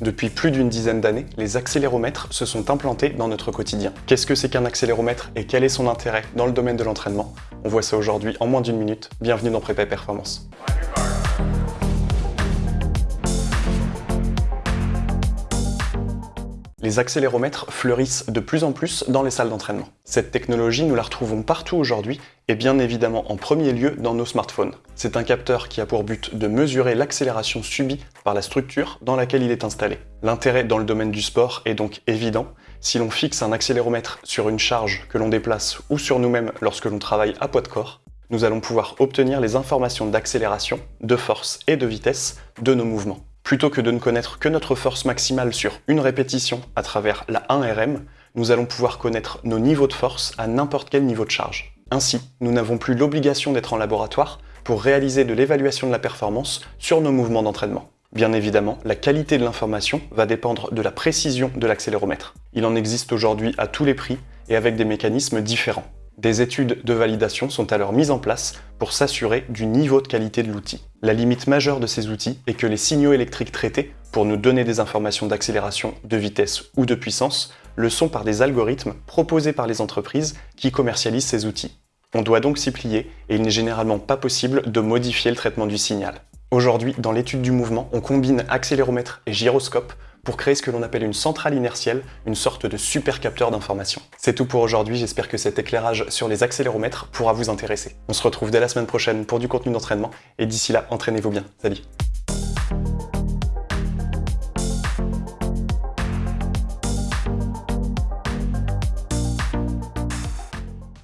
Depuis plus d'une dizaine d'années, les accéléromètres se sont implantés dans notre quotidien. Qu'est-ce que c'est qu'un accéléromètre et quel est son intérêt dans le domaine de l'entraînement? On voit ça aujourd'hui en moins d'une minute. Bienvenue dans Prépa Performance. Les accéléromètres fleurissent de plus en plus dans les salles d'entraînement. Cette technologie, nous la retrouvons partout aujourd'hui et bien évidemment en premier lieu dans nos smartphones. C'est un capteur qui a pour but de mesurer l'accélération subie par la structure dans laquelle il est installé. L'intérêt dans le domaine du sport est donc évident. Si l'on fixe un accéléromètre sur une charge que l'on déplace ou sur nous-mêmes lorsque l'on travaille à poids de corps, nous allons pouvoir obtenir les informations d'accélération, de force et de vitesse de nos mouvements. Plutôt que de ne connaître que notre force maximale sur une répétition à travers la 1RM, nous allons pouvoir connaître nos niveaux de force à n'importe quel niveau de charge. Ainsi, nous n'avons plus l'obligation d'être en laboratoire pour réaliser de l'évaluation de la performance sur nos mouvements d'entraînement. Bien évidemment, la qualité de l'information va dépendre de la précision de l'accéléromètre. Il en existe aujourd'hui à tous les prix et avec des mécanismes différents. Des études de validation sont alors mises en place pour s'assurer du niveau de qualité de l'outil. La limite majeure de ces outils est que les signaux électriques traités pour nous donner des informations d'accélération, de vitesse ou de puissance le sont par des algorithmes proposés par les entreprises qui commercialisent ces outils. On doit donc s'y plier et il n'est généralement pas possible de modifier le traitement du signal. Aujourd'hui, dans l'étude du mouvement, on combine accéléromètre et gyroscope pour créer ce que l'on appelle une centrale inertielle, une sorte de super capteur d'information. C'est tout pour aujourd'hui, j'espère que cet éclairage sur les accéléromètres pourra vous intéresser. On se retrouve dès la semaine prochaine pour du contenu d'entraînement, et d'ici là, entraînez-vous bien. Salut